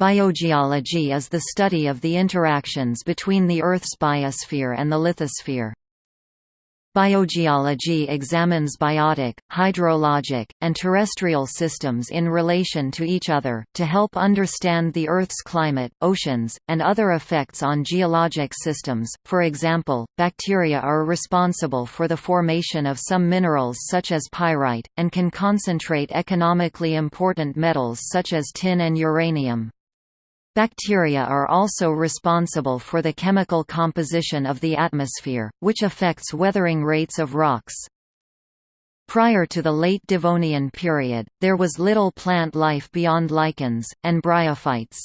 Biogeology is the study of the interactions between the Earth's biosphere and the lithosphere. Biogeology examines biotic, hydrologic, and terrestrial systems in relation to each other, to help understand the Earth's climate, oceans, and other effects on geologic systems. For example, bacteria are responsible for the formation of some minerals such as pyrite, and can concentrate economically important metals such as tin and uranium. Bacteria are also responsible for the chemical composition of the atmosphere, which affects weathering rates of rocks. Prior to the late Devonian period, there was little plant life beyond lichens, and bryophytes.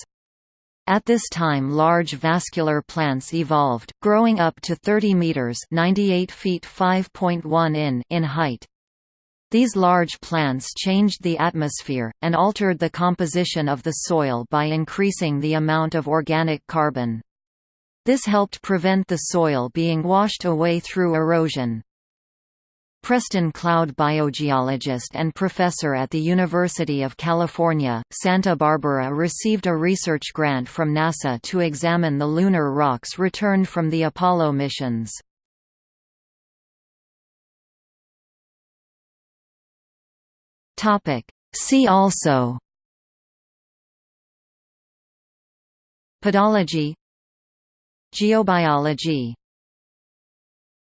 At this time large vascular plants evolved, growing up to 30 meters (98 feet 5.1 in) in height. These large plants changed the atmosphere, and altered the composition of the soil by increasing the amount of organic carbon. This helped prevent the soil being washed away through erosion. Preston Cloud biogeologist and professor at the University of California, Santa Barbara received a research grant from NASA to examine the lunar rocks returned from the Apollo missions. Topic. See also. Pedology Geobiology